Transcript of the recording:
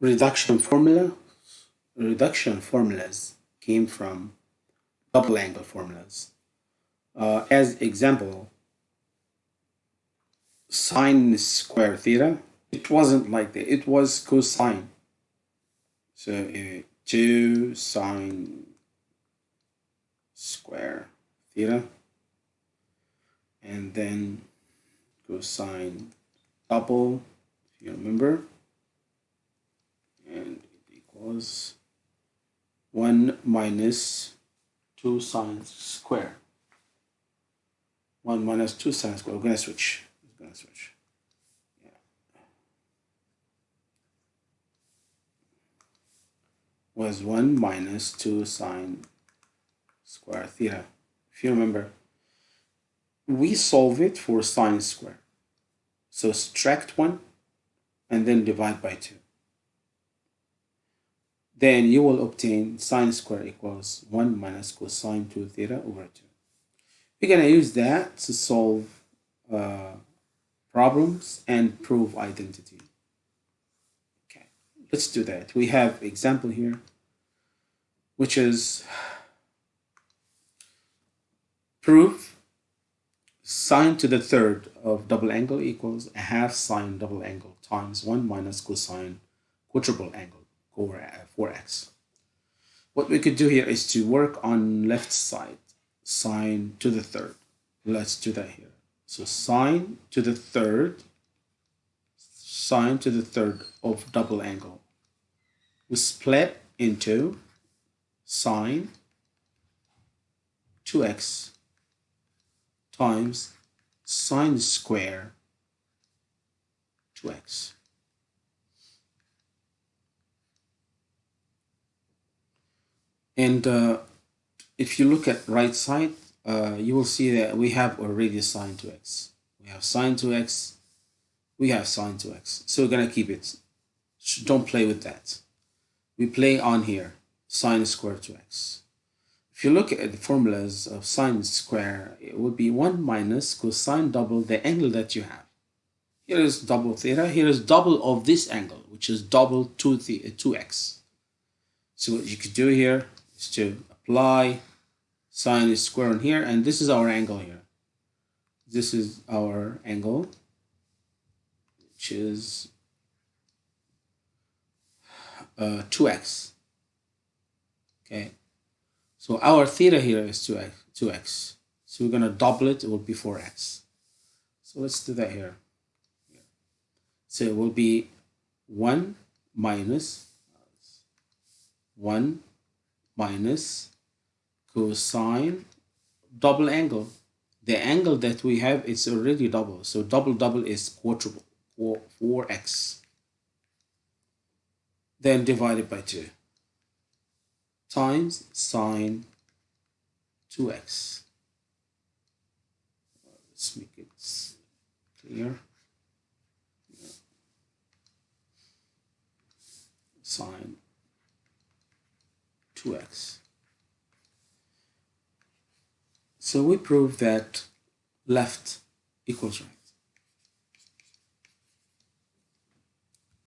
reduction formula reduction formulas came from double angle formulas. Uh, as example sine square theta it wasn't like that. It was cosine. So uh, 2 sine square theta and then cosine double if you remember equals 1 minus 2 sine square. 1 minus 2 sine square. We're going to switch. We're going to switch. Yeah. was 1 minus 2 sine square theta. If you remember we solve it for sine square. So subtract 1 and then divide by 2 then you will obtain sine square equals 1 minus cosine 2 theta over 2. We're going to use that to solve uh, problems and prove identity. Okay, let's do that. We have example here, which is prove sine to the third of double angle equals a half sine double angle times 1 minus cosine quadruple angle over 4x. Uh, what we could do here is to work on left side, sine to the third. Let's do that here. So sine to the third, sine to the third of double angle. We split into sine 2x times sine square 2x. And uh, if you look at right side, uh, you will see that we have already sine 2x. We have sine 2x, we have sine 2x. So we're going to keep it. Don't play with that. We play on here, sine square 2x. If you look at the formulas of sine square, it would be 1 minus cosine double the angle that you have. Here is double theta, here is double of this angle, which is double 2 2x. So what you could do here is to apply sine square on here and this is our angle here. This is our angle which is uh, 2x okay. So our theta here is 2x 2x so we're gonna double it it will be 4x so let's do that here. So it will be 1 minus 1 minus cosine double angle. The angle that we have is already double. So double double is quadruple, 4, 4x. Then divided by 2 times sine 2x. Let's make it clear. Sine 2x. So we prove that left equals right.